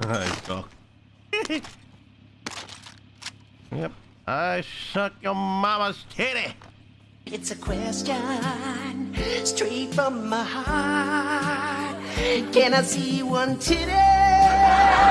I suck. yep. I suck your mama's titty. It's a question straight from my heart. Can I see one today?